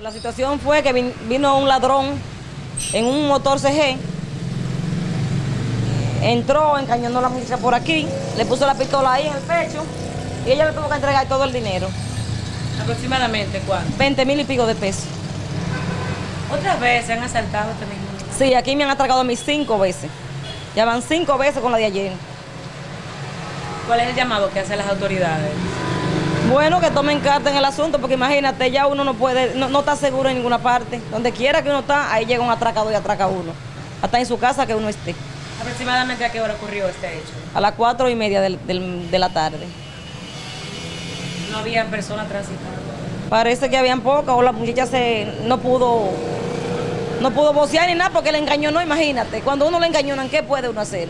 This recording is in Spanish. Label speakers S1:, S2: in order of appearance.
S1: La situación fue que vin- vino un ladrón en un motor CG, entró, encañonó a la muchacha por aquí, le puso la pistola ahí en el pecho y ella le tuvo que entregar todo el dinero,
S2: ¿Aproximadamente cuánto?
S1: 20 mil y pico de pesos.
S2: Otras veces han asaltado este mismo.
S1: Sí, aquí me han atracado a mí cinco veces. Ya van cinco veces con la de ayer.
S2: ¿Cuál es el llamado que hacen las autoridades?
S1: Bueno, que tomen carta en el asunto, porque imagínate, ya uno no puede, no, no está seguro en ninguna parte. Donde quiera que uno está, ahí llega un atracador y atraca a uno. Hasta en su casa que uno esté.
S2: ¿Aproximadamente a qué hora ocurrió este hecho?
S1: A las cuatro y media del- del- de la tarde.
S2: No había personas transitando.
S1: Parece que habían pocas o la muchacha se no pudo no pudo vocear ni nada porque le engañó, no imagínate. Cuando uno le engañonan, ¿qué puede uno hacer?